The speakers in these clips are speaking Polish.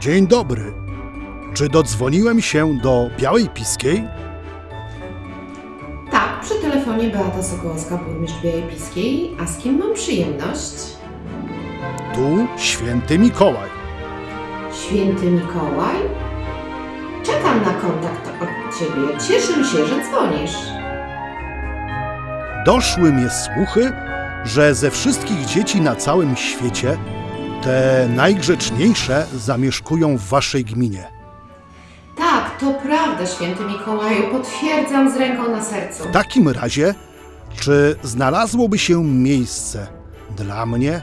Dzień dobry. Czy dodzwoniłem się do Białej Piskiej? Tak, przy telefonie Beata Sokołowska, burmistrz Białej Piskiej. A z kim mam przyjemność? Tu Święty Mikołaj. Święty Mikołaj? Czekam na kontakt od Ciebie. Cieszę się, że dzwonisz. Doszły mnie słuchy, że ze wszystkich dzieci na całym świecie te najgrzeczniejsze zamieszkują w waszej gminie. Tak, to prawda, Święty Mikołaju. Potwierdzam z ręką na sercu. W takim razie, czy znalazłoby się miejsce dla mnie,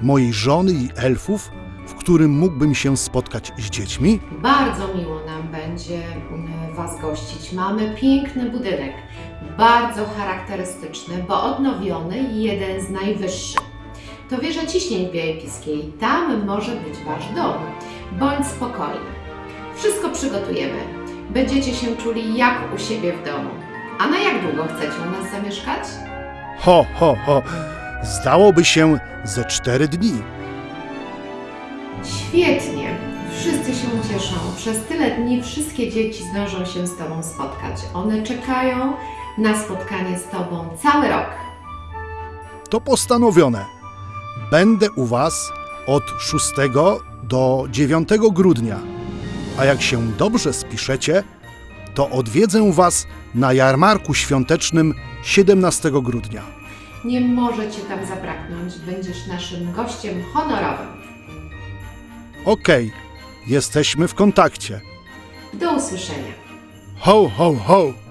mojej żony i elfów, w którym mógłbym się spotkać z dziećmi? Bardzo miło nam będzie mm, Was gościć. Mamy piękny budynek, bardzo charakterystyczny, bo odnowiony i jeden z najwyższych. To wieża ciśnień w Białej Piskiej. Tam może być Wasz dom. Bądź spokojny. Wszystko przygotujemy. Będziecie się czuli jak u siebie w domu. A na jak długo chcecie u nas zamieszkać? Ho, ho, ho. Zdałoby się ze cztery dni. Świetnie. Wszyscy się cieszą. Przez tyle dni wszystkie dzieci zdążą się z Tobą spotkać. One czekają na spotkanie z Tobą cały rok. To postanowione. Będę u Was od 6 do 9 grudnia. A jak się dobrze spiszecie, to odwiedzę Was na jarmarku świątecznym 17 grudnia. Nie może Cię tam zabraknąć. Będziesz naszym gościem honorowym. Okej, jesteśmy w kontakcie. Do usłyszenia. Ho, ho, ho!